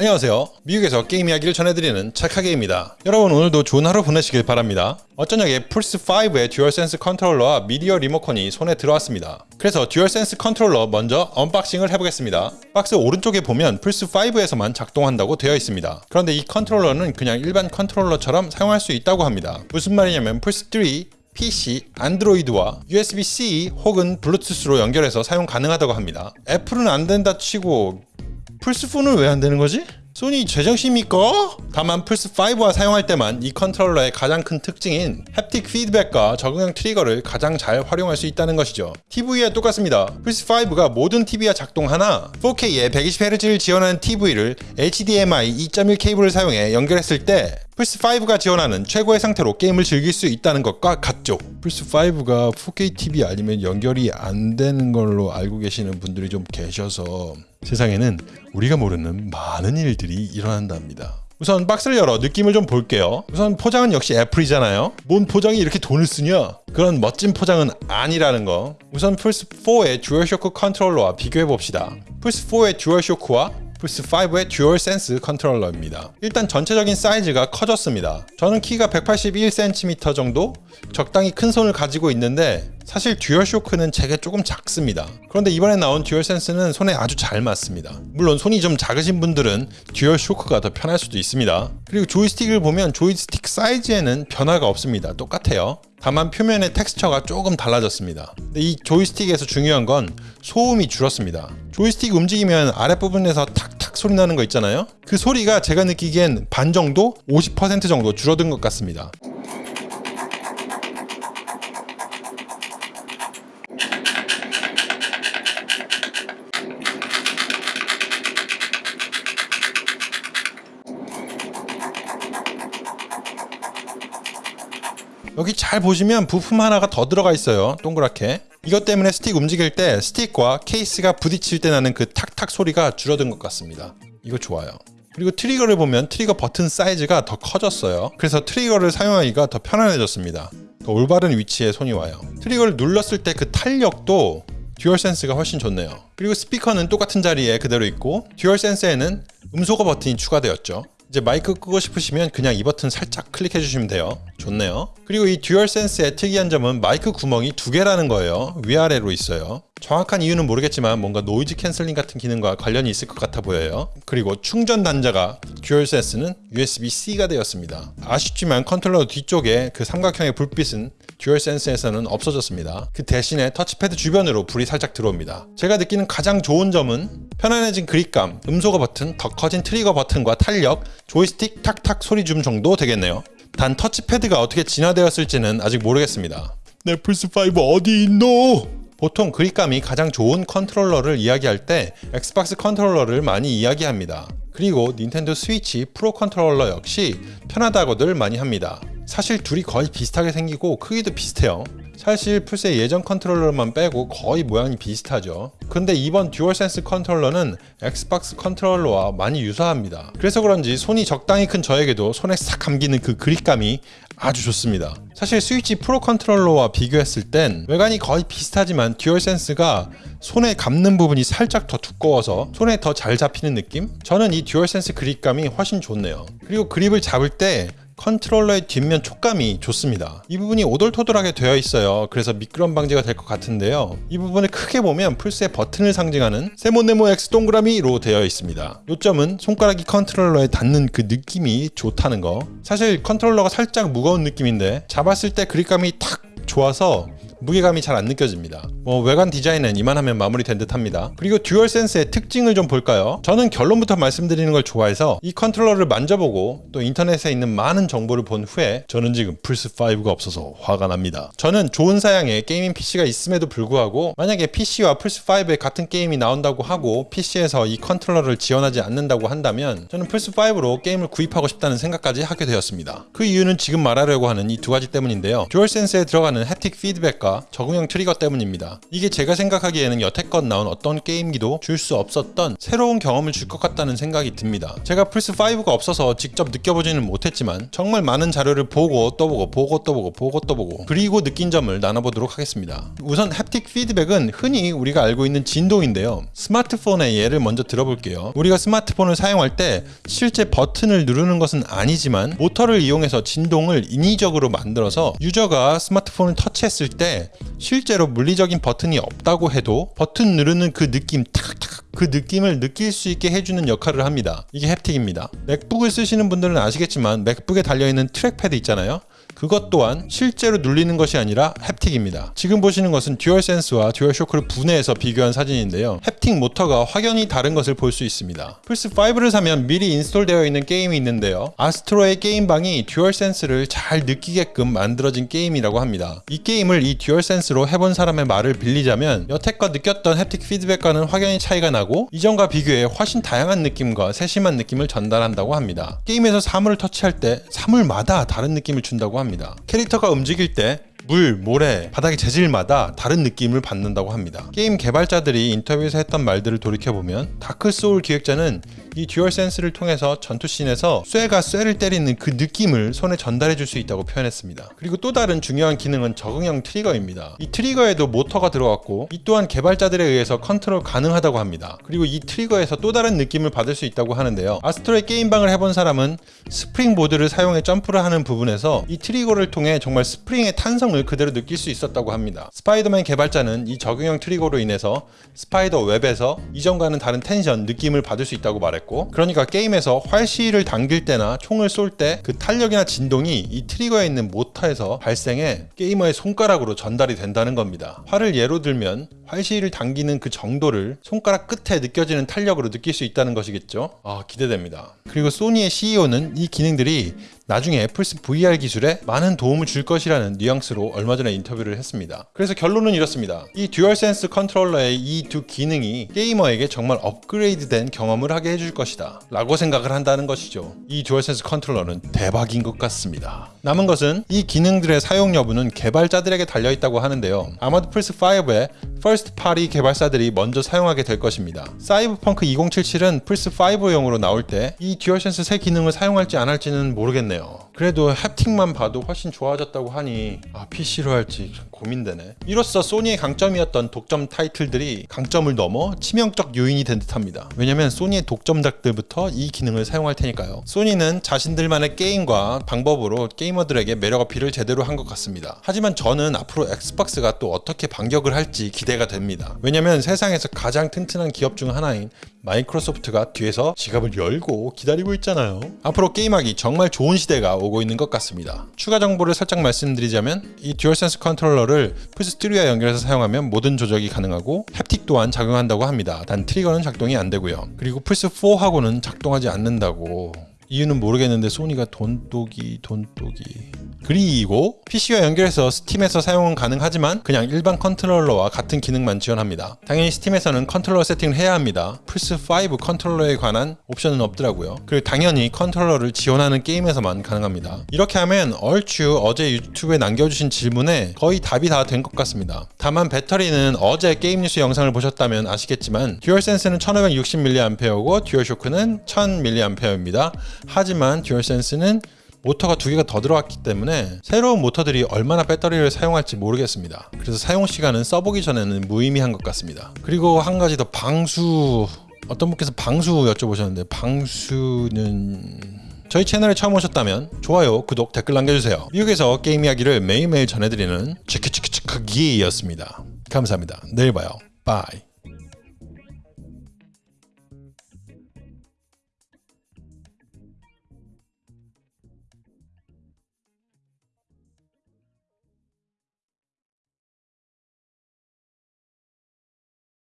안녕하세요. 미국에서 게임 이야기를 전해드리는 착하게입니다. 여러분 오늘도 좋은 하루 보내시길 바랍니다. 엊저녁에 플스5의 듀얼센스 컨트롤러와 미디어 리모컨이 손에 들어왔습니다. 그래서 듀얼센스 컨트롤러 먼저 unboxing을 해보겠습니다. 박스 오른쪽에 보면 플스5에서만 작동한다고 되어 있습니다. 그런데 이 컨트롤러는 그냥 일반 컨트롤러처럼 사용할 수 있다고 합니다. 무슨 말이냐면 플스3, PC, 안드로이드와 USB-C 혹은 블루투스로 연결해서 사용 가능하다고 합니다. 애플은 안 된다 치고 플스4는 왜 안 되는 거지? 소니 제정신입니까? 다만 플스5와 사용할 때만 이 컨트롤러의 가장 큰 특징인 haptic feedback과 적응형 트리거를 가장 잘 활용할 수 있다는 것이죠. TV와 똑같습니다. 플스5가 모든 TV와 작동하나 4K에 120Hz를 지원하는 TV를 HDMI 2.1 케이블을 사용해 연결했을 때 플스5가 지원하는 최고의 상태로 게임을 즐길 수 있다는 것과 같죠. 플스5가 4K TV 아니면 연결이 안 되는 걸로 알고 계시는 분들이 좀 계셔서 세상에는 우리가 모르는 많은 일들이 일어난답니다. 우선 박스를 열어 느낌을 좀 볼게요. 우선 포장은 역시 애플이잖아요. 뭔 포장이 이렇게 돈을 쓰냐? 그런 멋진 포장은 아니라는 거. 우선 플스4의 듀얼쇼크 컨트롤러와 비교해 봅시다. 플스4의 듀얼쇼크와 플스 5의 듀얼 센스 컨트롤러입니다. 일단 전체적인 사이즈가 커졌습니다. 저는 키가 181cm 정도 적당히 큰 손을 가지고 있는데 사실 듀얼 쇼크는 제게 조금 작습니다. 그런데 이번에 나온 듀얼 센스는 손에 아주 잘 맞습니다. 물론 손이 좀 작으신 분들은 듀얼 쇼크가 더 편할 수도 있습니다. 그리고 조이스틱을 보면 조이스틱 사이즈에는 변화가 없습니다. 똑같아요. 다만 표면의 텍스처가 조금 달라졌습니다. 이 조이스틱에서 중요한 건 소음이 줄었습니다. 조이스틱 움직이면 아랫부분에서 탁 탁 소리 나는 거 있잖아요. 그 소리가 제가 느끼기엔 반 정도, 50% 정도 줄어든 것 같습니다. 여기 잘 보시면 부품 하나가 더 들어가 있어요. 동그랗게. 이것 때문에 스틱 움직일 때 스틱과 케이스가 부딪힐 때 나는 그 탁탁 소리가 줄어든 것 같습니다. 이거 좋아요. 그리고 트리거를 보면 트리거 버튼 사이즈가 더 커졌어요. 그래서 트리거를 사용하기가 더 편안해졌습니다. 더 올바른 위치에 손이 와요. 트리거를 눌렀을 때 그 탄력도 듀얼 센스가 훨씬 좋네요. 그리고 스피커는 똑같은 자리에 그대로 있고 듀얼 센스에는 음소거 버튼이 추가되었죠. 이제 마이크 끄고 싶으시면 그냥 이 버튼 살짝 클릭해 주시면 돼요. 좋네요. 그리고 이 듀얼 센스의 특이한 점은 마이크 구멍이 두 개라는 거예요. 위아래로 있어요. 정확한 이유는 모르겠지만 뭔가 noise canceling 같은 기능과 관련이 있을 것 같아 보여요. 그리고 충전 단자가 듀얼 센스는 USB-C가 되었습니다. 아쉽지만 컨트롤러 뒤쪽에 그 삼각형의 불빛은 듀얼 센스에서는 없어졌습니다. 그 대신에 터치패드 주변으로 불이 살짝 들어옵니다. 제가 느끼는 가장 좋은 점은 편안해진 그립감, 음소거 버튼, 더 커진 트리거 버튼과 탄력, 조이스틱 탁탁 소리 줆 정도 되겠네요. 단 터치패드가 어떻게 진화되었을지는 아직 모르겠습니다. 내 플스5 어디 있노? 보통 그립감이 가장 좋은 컨트롤러를 이야기할 때 엑스박스 컨트롤러를 많이 이야기합니다. 그리고 닌텐도 스위치 프로 컨트롤러 역시 편하다고들 많이 합니다. 사실 둘이 거의 비슷하게 생기고 크기도 비슷해요. 사실 플스의 예전 컨트롤러만 빼고 거의 모양이 비슷하죠. 근데 이번 듀얼센스 컨트롤러는 엑스박스 컨트롤러와 많이 유사합니다. 그래서 그런지 손이 적당히 큰 저에게도 손에 싹 감기는 그 그립감이 아주 좋습니다. 사실 스위치 프로 컨트롤러와 비교했을 땐 외관이 거의 비슷하지만 듀얼센스가 손에 감는 부분이 살짝 더 두꺼워서 손에 더 잘 잡히는 느낌? 저는 이 듀얼센스 그립감이 훨씬 좋네요. 그리고 그립을 잡을 때 컨트롤러의 뒷면 촉감이 좋습니다. 이 부분이 오돌토돌하게 되어 있어요. 그래서 미끄럼 방지가 될 것 같은데요. 이 부분을 크게 보면 플스의 버튼을 상징하는 세모네모 X 동그라미로 되어 있습니다. 요점은 손가락이 컨트롤러에 닿는 그 느낌이 좋다는 거. 사실 컨트롤러가 살짝 무거운 느낌인데 잡았을 때 그립감이 탁 좋아서 무게감이 잘 안 느껴집니다. 뭐 외관 디자인은 이만하면 마무리된 듯 합니다. 그리고 듀얼 센스의 특징을 좀 볼까요? 저는 결론부터 말씀드리는 걸 좋아해서 이 컨트롤러를 만져보고 또 인터넷에 있는 많은 정보를 본 후에 저는 지금 플스5가 없어서 화가 납니다. 저는 좋은 사양의 gaming PC가 있음에도 불구하고 만약에 PC와 플스5에 같은 게임이 나온다고 하고 PC에서 이 컨트롤러를 지원하지 않는다고 한다면 저는 플스5로 게임을 구입하고 싶다는 생각까지 하게 되었습니다. 그 이유는 지금 말하려고 하는 이 두 가지 때문인데요. 듀얼 센스에 들어가는 haptic 피드백과 하나가 적응형 트리거 때문입니다. 이게 제가 생각하기에는 여태껏 나온 어떤 게임기도 줄 수 없었던 새로운 경험을 줄 것 같다는 생각이 듭니다. 제가 플스5가 없어서 직접 느껴보지는 못했지만 정말 많은 자료를 보고 또 보고 보고 또 보고 보고 또 보고 그리고 느낀 점을 나눠보도록 하겠습니다. 우선 haptic 피드백은 흔히 우리가 알고 있는 진동인데요. 스마트폰의 예를 먼저 들어볼게요. 우리가 스마트폰을 사용할 때 실제 버튼을 누르는 것은 아니지만 모터를 이용해서 진동을 인위적으로 만들어서 유저가 스마트폰을 터치했을 때 실제로 물리적인 버튼이 없다고 해도 버튼 누르는 그 느낌 탁탁 그 느낌을 느낄 수 있게 해주는 역할을 합니다. 이게 haptic입니다. 맥북을 쓰시는 분들은 아시겠지만 맥북에 달려있는 trackpad 있잖아요. 그것 또한 실제로 눌리는 것이 아니라 haptic입니다. 지금 보시는 것은 듀얼센스와 듀얼쇼크를 분해해서 비교한 사진인데요. haptic 모터가 확연히 다른 것을 볼 수 있습니다. 플스5를 사면 미리 인스톨되어 있는 게임이 있는데요. 아스트로의 게임방이 듀얼센스를 잘 느끼게끔 만들어진 게임이라고 합니다. 이 게임을 이 듀얼센스로 해본 사람의 말을 빌리자면 여태껏 느꼈던 haptic 피드백과는 확연히 차이가 나고 이전과 비교해 훨씬 다양한 느낌과 세심한 느낌을 전달한다고 합니다. 게임에서 사물을 터치할 때 사물마다 다른 느낌을 준다고 합니다. 캐릭터가 움직일 때 물, 모래, 바닥의 재질마다 다른 느낌을 받는다고 합니다. 게임 개발자들이 인터뷰에서 했던 말들을 돌이켜보면 다크 소울 기획자는 이 듀얼 센스를 통해서 전투씬에서 쇠가 쇠를 때리는 그 느낌을 손에 전달해 줄 수 있다고 표현했습니다. 그리고 또 다른 중요한 기능은 적응형 트리거입니다. 이 트리거에도 모터가 들어갔고 이 또한 개발자들에 의해서 컨트롤 가능하다고 합니다. 그리고 이 트리거에서 또 다른 느낌을 받을 수 있다고 하는데요. 아스트로의 게임방을 해본 사람은 스프링 보드를 사용해 점프를 하는 부분에서 이 트리거를 통해 정말 스프링의 탄성을 그대로 느낄 수 있었다고 합니다. 스파이더맨 개발자는 이 적응형 트리거로 인해서 spider web에서 이전과는 다른 텐션, 느낌을 받을 수 있다고 말했고 그러니까 게임에서 활시를 당길 때나 총을 쏠 때 그 탄력이나 진동이 이 트리거에 있는 모터에서 발생해 게이머의 손가락으로 전달이 된다는 겁니다. 활을 예로 들면 활시를 당기는 그 정도를 손가락 끝에 느껴지는 탄력으로 느낄 수 있다는 것이겠죠. 아 기대됩니다. 그리고 소니의 CEO는 이 기능들이 나중에 플스 VR 기술에 많은 도움을 줄 것이라는 뉘앙스로 얼마 전에 인터뷰를 했습니다. 그래서 결론은 이렇습니다. 이 듀얼센스 컨트롤러의 이 두 기능이 게이머에게 정말 업그레이드된 경험을 하게 해줄 것이다. 라고 생각을 한다는 것이죠. 이 듀얼센스 컨트롤러는 대박인 것 같습니다. 남은 것은 이 기능들의 사용 여부는 개발자들에게 달려있다고 하는데요. 아마도 플스5의 first party 개발사들이 먼저 사용하게 될 것입니다. 사이버펑크 2077은 플스5용으로 나올 때 이 듀얼센스 새 기능을 사용할지 안 할지는 모르겠네요. 그래도 haptic만 봐도 훨씬 좋아졌다고 하니 아 PC로 할지 고민되네. 이로써 소니의 강점이었던 독점 타이틀들이 강점을 넘어 치명적 요인이 된 듯합니다. 왜냐면 소니의 독점작들부터 이 기능을 사용할 테니까요. 소니는 자신들만의 게임과 방법으로 게이머들에게 매력 어필을 제대로 한 것 같습니다. 하지만 저는 앞으로 엑스박스가 또 어떻게 반격을 할지 기대가 됩니다. 왜냐면 세상에서 가장 튼튼한 기업 중 하나인 마이크로소프트가 뒤에서 지갑을 열고 기다리고 있잖아요. 앞으로 게임하기 정말 좋은 시대가 오고 있는 것 같습니다. 추가 정보를 살짝 말씀드리자면 이 듀얼센스 컨트롤러를 플스 스튜디오와 연결해서 사용하면 모든 조작이 가능하고 haptic 또한 작용한다고 합니다. 단 트리거는 작동이 안 되고요. 그리고 플스 4하고는 작동하지 않는다고. 이유는 모르겠는데 소니가 돈독이 돈독이 그리고 PC와 연결해서 스팀에서 사용은 가능하지만 그냥 일반 컨트롤러와 같은 기능만 지원합니다. 당연히 스팀에서는 컨트롤러 세팅을 해야 합니다. 플스5 컨트롤러에 관한 옵션은 없더라고요. 그리고 당연히 컨트롤러를 지원하는 게임에서만 가능합니다. 이렇게 하면 얼추 어제 유튜브에 남겨주신 질문에 거의 답이 다 된 것 같습니다. 다만 배터리는 어제 게임 뉴스 영상을 보셨다면 아시겠지만 듀얼센스는 1560mAh고 듀얼쇼크는 1000mAh입니다. 하지만 듀얼센스는 모터가 두 개가 더 들어갔기 때문에 새로운 모터들이 얼마나 배터리를 사용할지 모르겠습니다. 그래서 사용 시간은 써보기 전에는 무의미한 것 같습니다. 그리고 한 가지 더 방수 어떤 분께서 방수 여쭤보셨는데 방수는 저희 채널에 처음 오셨다면 좋아요, 구독, 댓글 남겨주세요. 미국에서 게임 이야기를 매일매일 전해드리는 치크치크치크기였습니다. 감사합니다. 내일 봐요. bye.